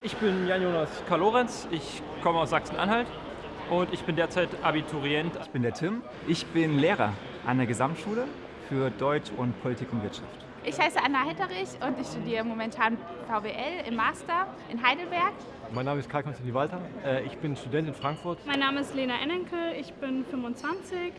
Ich bin Jan-Jonas Karl-Lorenz, ich komme aus Sachsen-Anhalt und ich bin derzeit Abiturient. Ich bin der Tim, ich bin Lehrer an der Gesamtschule für Deutsch und Politik und Wirtschaft. Ich heiße Anna Hitterich und ich studiere momentan VWL im Master in Heidelberg. Mein Name ist Karl-Konstantin Walter, äh, ich bin Student in Frankfurt. Mein Name ist Lena Ennenkel, ich bin 25,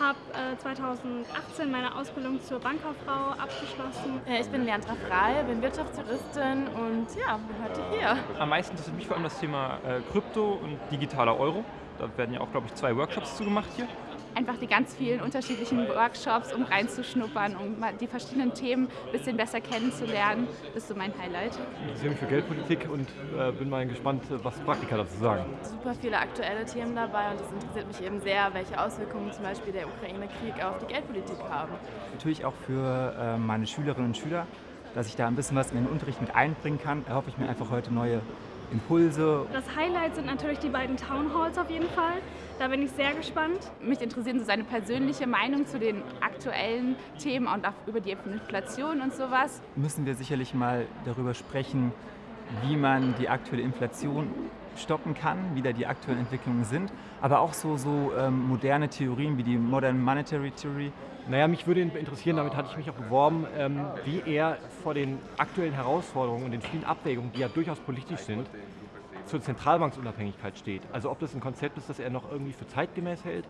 habe 2018 meine Ausbildung zur Bankkauffrau abgeschlossen. Ich bin Leandra Frey, bin Wirtschaftsjuristin und ja, bin heute hier. Am meisten interessiert mich vor allem das Thema äh, Krypto und digitaler Euro. Da werden ja auch, glaube ich, zwei Workshops zugemacht hier einfach die ganz vielen unterschiedlichen Workshops, um reinzuschnuppern, um die verschiedenen Themen ein bisschen besser kennenzulernen. Das ist so mein Highlight. Ich interessiere mich für Geldpolitik und äh, bin mal gespannt, was Praktiker dazu sagen. Super viele aktuelle Themen dabei und es interessiert mich eben sehr, welche Auswirkungen zum Beispiel der Ukraine-Krieg auf die Geldpolitik haben. Natürlich auch für äh, meine Schülerinnen und Schüler, dass ich da ein bisschen was in den Unterricht mit einbringen kann, erhoffe ich mir einfach heute neue Impulse. Das Highlight sind natürlich die beiden Townhalls auf jeden Fall. Da bin ich sehr gespannt. Mich interessiert so seine persönliche Meinung zu den aktuellen Themen und auch über die Inflation und sowas. Müssen wir sicherlich mal darüber sprechen, wie man die aktuelle Inflation stoppen kann, wie da die aktuellen Entwicklungen sind, aber auch so, so ähm, moderne Theorien wie die Modern Monetary Theory. Naja, mich würde interessieren, damit hatte ich mich auch beworben, ähm, wie er vor den aktuellen Herausforderungen und den vielen Abwägungen, die ja durchaus politisch sind, zur Zentralbanksunabhängigkeit steht. Also ob das ein Konzept ist, das er noch irgendwie für zeitgemäß hält